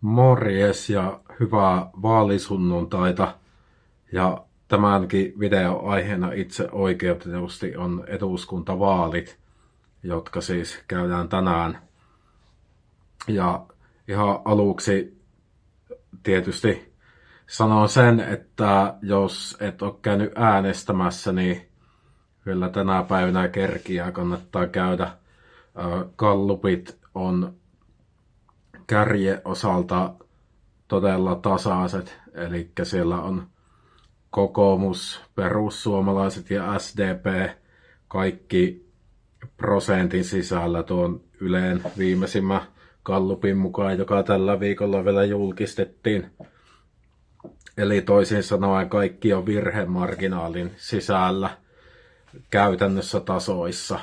Morjes ja hyvää vaalisunnuntaita. Ja tämänkin video aiheena itse oikeutetusti on eduskuntavaalit, jotka siis käydään tänään. Ja ihan aluksi tietysti sanon sen, että jos et ole käynyt äänestämässä, niin kyllä tänä päivänä kerkiä kannattaa käydä. Kallupit on kärje osalta todella tasaiset, eli siellä on kokoomus, perussuomalaiset ja SDP kaikki prosentin sisällä tuon Yleen viimeisimmän kallupin mukaan, joka tällä viikolla vielä julkistettiin. Eli toisin sanoen kaikki on virhemarginaalin sisällä käytännössä tasoissa.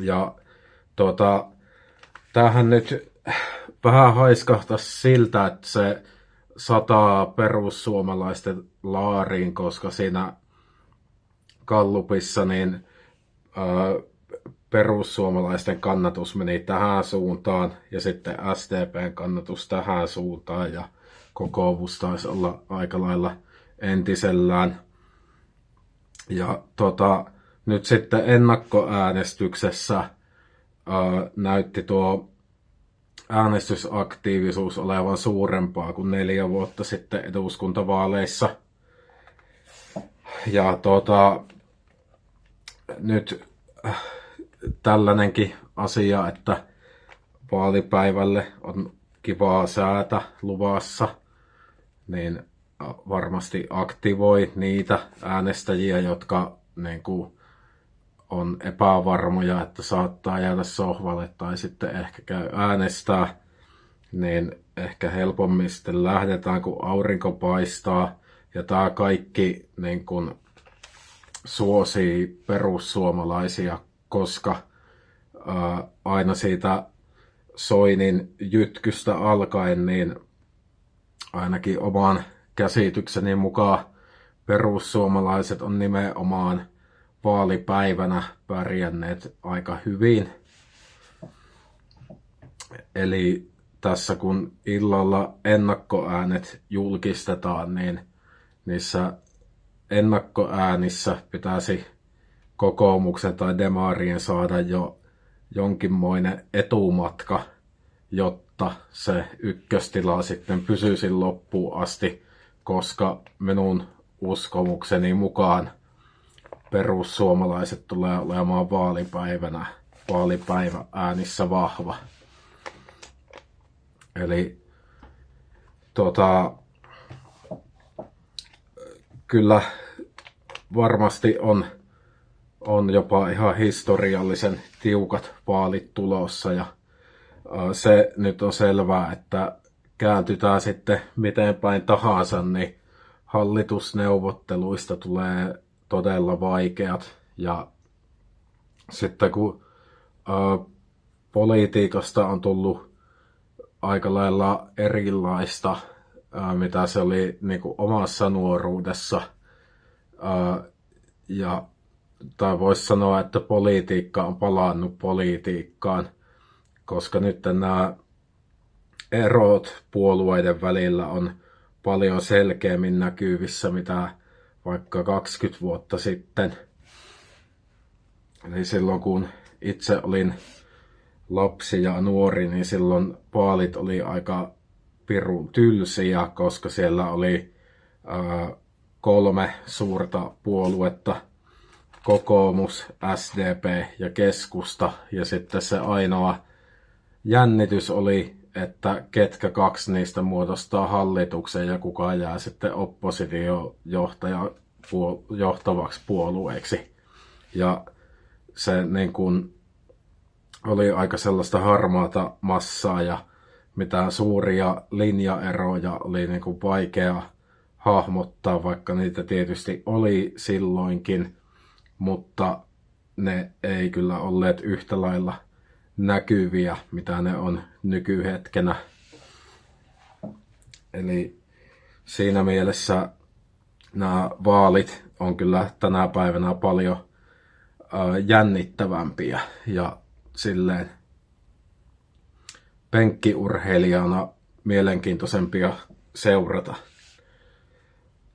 Ja tuota, tämähän nyt vähän haiskahtaisi siltä, että se sataa perussuomalaisten laariin, koska siinä Kallupissa niin ää, perussuomalaisten kannatus meni tähän suuntaan ja sitten SDPn kannatus tähän suuntaan ja kokoomus taisi olla aika lailla entisellään. Ja tota, nyt sitten ennakkoäänestyksessä ää, näytti tuo äänestysaktiivisuus olevan suurempaa kuin neljä vuotta sitten eduskuntavaaleissa. Ja tuota, nyt äh, tällainenkin asia, että vaalipäivälle on kivaa säätä luvassa, niin äh, varmasti aktivoi niitä äänestäjiä, jotka niin kuin, on epävarmoja, että saattaa jäädä sohvalle tai sitten ehkä käy äänestää, niin ehkä helpommin sitten lähdetään, kun aurinko paistaa. Ja tämä kaikki niin kun, suosii perussuomalaisia, koska ää, aina siitä Soinin jytkystä alkaen, niin ainakin oman käsitykseni mukaan perussuomalaiset on nimenomaan vaalipäivänä pärjänneet aika hyvin. Eli tässä kun illalla ennakkoäänet julkistetaan, niin niissä ennakkoäänissä pitäisi kokoomuksen tai demarien saada jo jonkinmoinen etumatka, jotta se ykköstila sitten pysyisi loppuun asti, koska minun uskomukseni mukaan – perussuomalaiset tulee olemaan vaalipäivänä, vaalipäivä äänissä vahva. Eli tota, kyllä varmasti on, on jopa ihan historiallisen tiukat vaalit tulossa ja se nyt on selvää, että kääntytään sitten miten päin tahansa, niin hallitusneuvotteluista tulee todella vaikeat. Ja sitten kun ä, politiikasta on tullut aika lailla erilaista, ä, mitä se oli niin kuin omassa nuoruudessa. Ä, ja, tai voisi sanoa, että politiikka on palannut politiikkaan, koska nyt nämä erot puolueiden välillä on paljon selkeämmin näkyvissä, mitä vaikka 20 vuotta sitten. Eli silloin kun itse olin lapsi ja nuori, niin silloin vaalit oli aika pirun tylsiä, koska siellä oli ää, kolme suurta puoluetta, kokoomus, SDP ja keskusta. Ja sitten se ainoa jännitys oli, että ketkä kaksi niistä muodostaa hallituksen ja kuka jää sitten oppositiojohtaja johtavaksi puolueeksi. Ja se niin kuin oli aika sellaista harmaata massaa ja mitään suuria linjaeroja oli niin kuin vaikea hahmottaa, vaikka niitä tietysti oli silloinkin, mutta ne ei kyllä olleet yhtä lailla näkyviä, mitä ne on nykyhetkenä. Eli siinä mielessä nämä vaalit on kyllä tänä päivänä paljon jännittävämpiä ja silleen penkkiurheilijana mielenkiintoisempia seurata,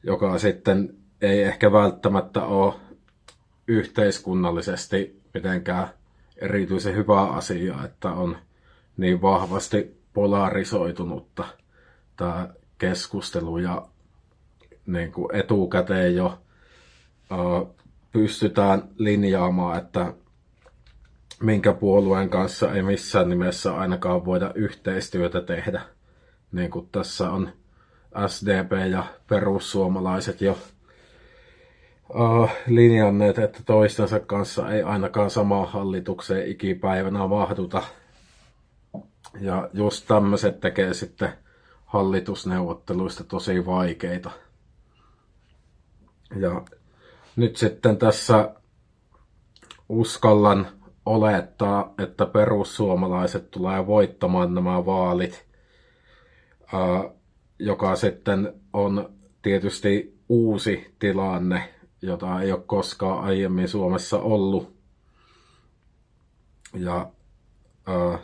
joka sitten ei ehkä välttämättä ole yhteiskunnallisesti mitenkään erityisen hyvä asia, että on niin vahvasti polarisoitunutta tämä keskustelu ja niin kuin etukäteen jo pystytään linjaamaan, että minkä puolueen kanssa ei missään nimessä ainakaan voida yhteistyötä tehdä. Niin kuin tässä on SDP ja perussuomalaiset jo uh, linjanneet, että toistensa kanssa ei ainakaan samaan hallitukseen ikipäivänä mahduta. Ja just tämmöiset tekee sitten hallitusneuvotteluista tosi vaikeita. Ja nyt sitten tässä uskallan olettaa, että perussuomalaiset tulee voittamaan nämä vaalit, joka sitten on tietysti uusi tilanne, jota ei ole koskaan aiemmin Suomessa ollut. Ja ää,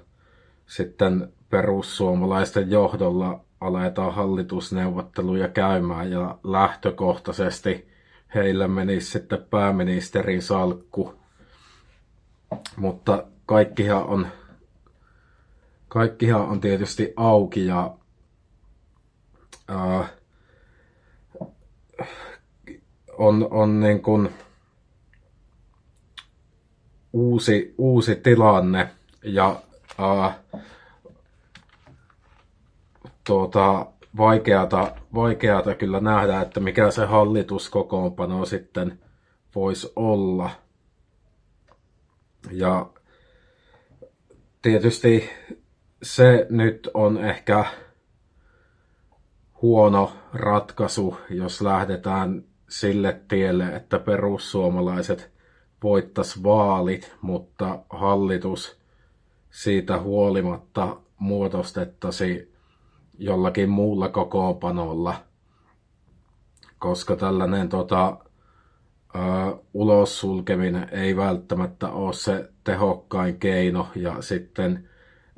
sitten perussuomalaisten johdolla aletaan hallitusneuvotteluja käymään ja lähtökohtaisesti heillä menisi sitten pääministerin salkku. Mutta kaikkihan on, kaikkihan on tietysti auki ja ää, on, on niin kuin uusi, uusi tilanne ja ää, tuota, vaikeata, vaikeata kyllä nähdä, että mikä se hallituskokoonpano sitten voisi olla. Ja tietysti se nyt on ehkä huono ratkaisu, jos lähdetään sille tielle, että perussuomalaiset voittas vaalit, mutta hallitus siitä huolimatta muodostettaisi jollakin muulla kokoopanolla, koska tällainen tota, ö, ulos sulkeminen ei välttämättä ole se tehokkain keino ja sitten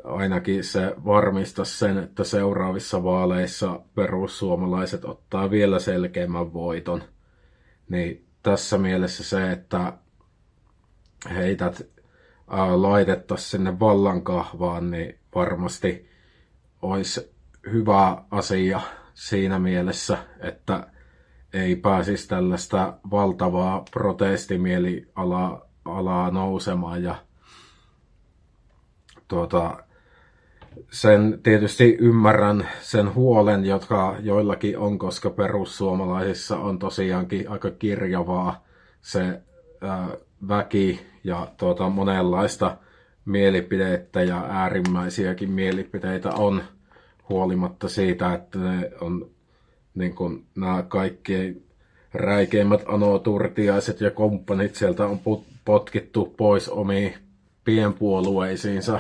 ainakin se varmistaa sen, että seuraavissa vaaleissa perussuomalaiset ottaa vielä selkeämmän voiton. Niin tässä mielessä se, että heität laitettaisiin sinne vallankahvaan, niin varmasti olisi hyvä asia siinä mielessä, että ei pääsisi tällaista valtavaa protestimielialaa alaa nousemaan ja tuota, sen tietysti ymmärrän sen huolen, jotka joillakin on, koska perussuomalaisissa on tosiaankin aika kirjavaa se ää, väki ja tuota, monenlaista mielipidettä ja äärimmäisiäkin mielipiteitä on huolimatta siitä, että ne on niin kuin, nämä kaikki räikeimmät anoturtiaiset ja kumppanit sieltä on potkittu pois omiin pienpuolueisiinsa.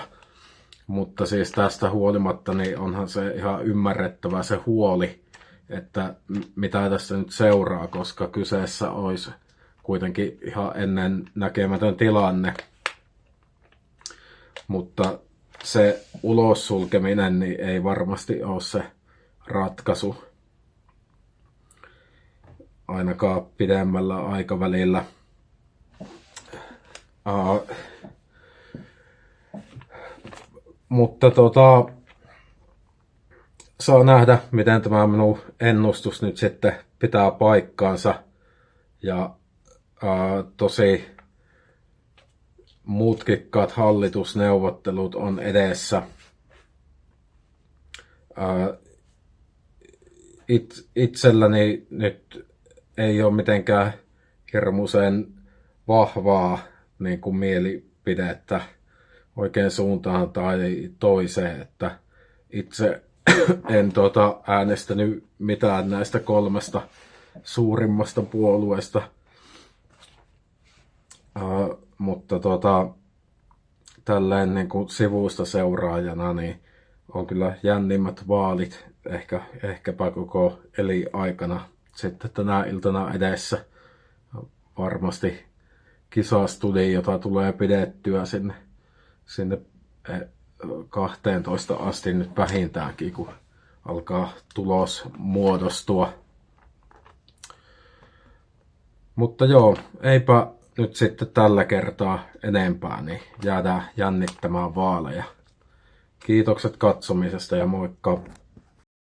Mutta siis tästä huolimatta niin onhan se ihan ymmärrettävä se huoli, että mitä tässä nyt seuraa, koska kyseessä olisi kuitenkin ihan ennen näkemätön tilanne. Mutta se ulos sulkeminen niin ei varmasti ole se ratkaisu ainakaan pidemmällä aikavälillä. Uh, mutta tota, saa nähdä, miten tämä minun ennustus nyt sitten pitää paikkaansa. Ja uh, tosi mutkikkaat hallitusneuvottelut on edessä. It, itselläni nyt ei ole mitenkään hirmuisen vahvaa niin kuin mielipidettä oikein suuntaan tai toiseen, että itse en tota, äänestänyt mitään näistä kolmesta suurimmasta puolueesta. Uh, mutta tota, tälleen niin kuin sivusta seuraajana, niin on kyllä jännimmät vaalit ehkä, ehkäpä koko eli aikana sitten tänä iltana edessä. Varmasti kisastudi, jota tulee pidettyä sinne, sinne 12 e, asti nyt vähintäänkin, kun alkaa tulos muodostua. Mutta joo, eipä nyt sitten tällä kertaa enempää, niin jäädään jännittämään vaaleja. Kiitokset katsomisesta ja moikka!